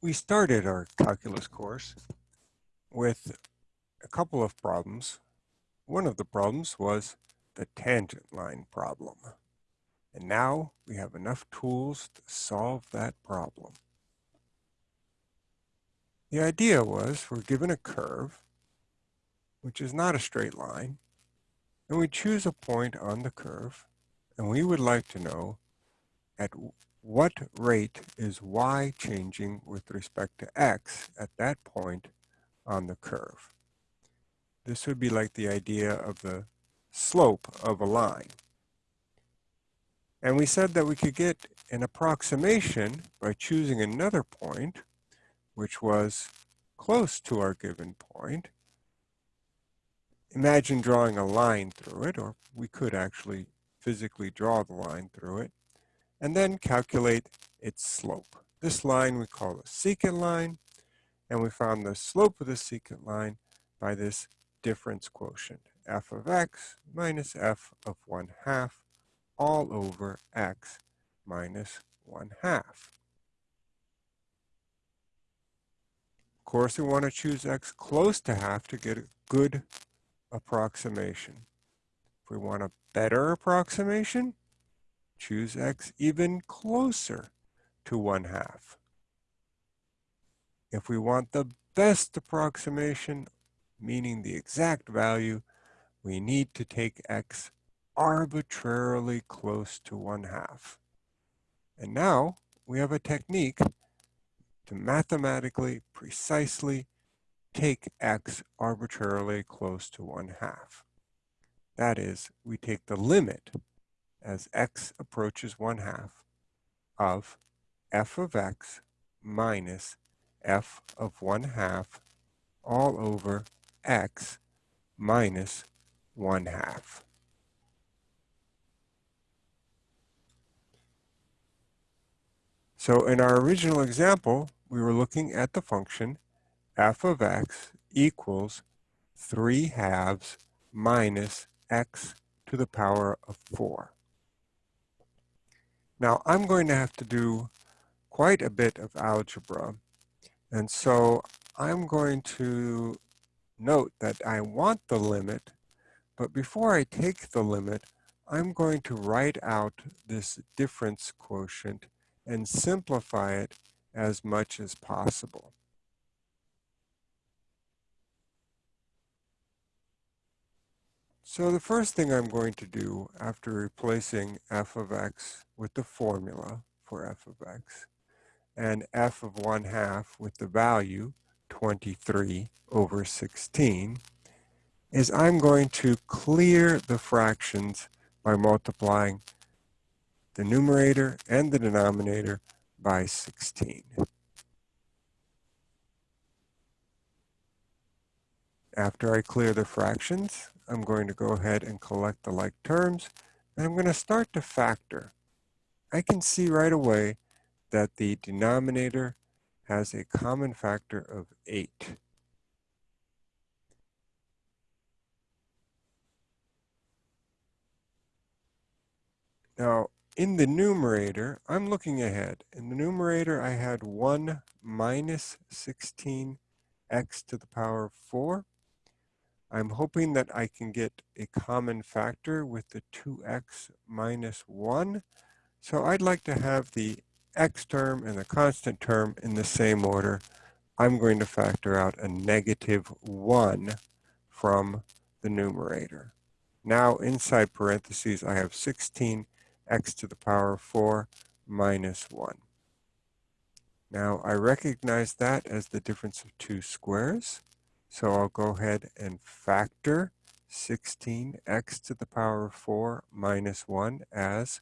we started our calculus course with a couple of problems. One of the problems was the tangent line problem. And now we have enough tools to solve that problem. The idea was we're given a curve, which is not a straight line, and we choose a point on the curve, and we would like to know at what rate is y changing with respect to x at that point on the curve. This would be like the idea of the slope of a line. And we said that we could get an approximation by choosing another point, which was close to our given point. Imagine drawing a line through it, or we could actually physically draw the line through it and then calculate its slope. This line we call the secant line, and we found the slope of the secant line by this difference quotient, f of x minus f of 1 half all over x minus 1 half. Of course, we want to choose x close to half to get a good approximation. If we want a better approximation, choose x even closer to 1 half. If we want the best approximation, meaning the exact value, we need to take x arbitrarily close to 1 half. And now we have a technique to mathematically precisely take x arbitrarily close to 1 half. That is, we take the limit as x approaches 1 half of f of x minus f of 1 half all over x minus 1 half. So in our original example, we were looking at the function f of x equals 3 halves minus x to the power of 4. Now I'm going to have to do quite a bit of algebra. And so I'm going to note that I want the limit, but before I take the limit, I'm going to write out this difference quotient and simplify it as much as possible. So the first thing I'm going to do after replacing f of x with the formula for f of x and f of 1 half with the value 23 over 16 is I'm going to clear the fractions by multiplying the numerator and the denominator by 16. After I clear the fractions, I'm going to go ahead and collect the like terms, and I'm going to start to factor. I can see right away that the denominator has a common factor of 8. Now, in the numerator, I'm looking ahead. In the numerator, I had 1 minus 16x to the power of 4. I'm hoping that I can get a common factor with the 2x minus 1. So I'd like to have the x term and the constant term in the same order. I'm going to factor out a negative 1 from the numerator. Now inside parentheses, I have 16x to the power of 4 minus 1. Now I recognize that as the difference of two squares. So I'll go ahead and factor 16x to the power of 4 minus 1 as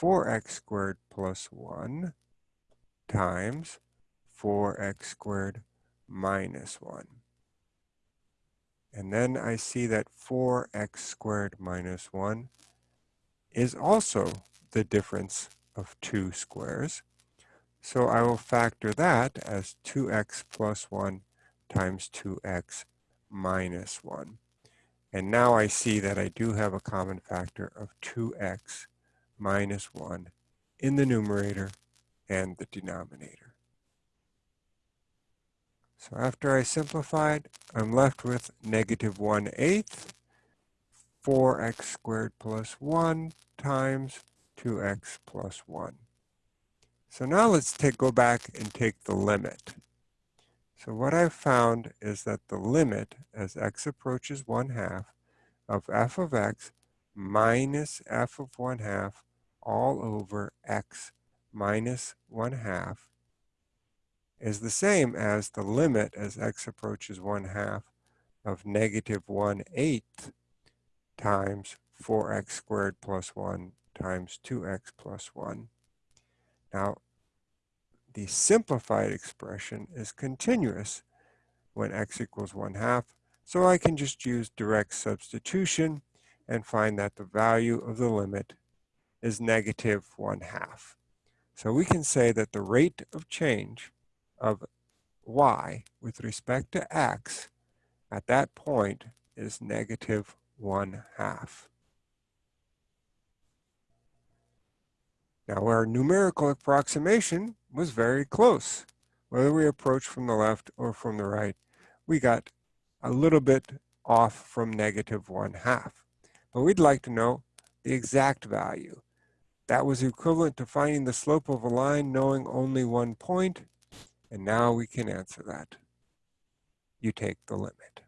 4x squared plus 1 times 4x squared minus 1. And then I see that 4x squared minus 1 is also the difference of two squares. So I will factor that as 2x plus 1 times 2x minus 1. And now I see that I do have a common factor of 2x minus 1 in the numerator and the denominator. So after I simplified, I'm left with negative 1 eighth 4x squared plus 1 times 2x plus 1. So now let's take, go back and take the limit. So what I've found is that the limit as x approaches 1 half of f of x minus f of 1 half all over x minus 1 half is the same as the limit as x approaches 1 half of negative 1 eighth times 4x squared plus 1 times 2x plus 1. Now, the simplified expression is continuous when x equals 1 half, so I can just use direct substitution and find that the value of the limit is negative 1 half. So we can say that the rate of change of y with respect to x at that point is negative 1 half. Now our numerical approximation was very close. Whether we approach from the left or from the right, we got a little bit off from negative 1 half. But we'd like to know the exact value. That was equivalent to finding the slope of a line knowing only one point, and now we can answer that. You take the limit.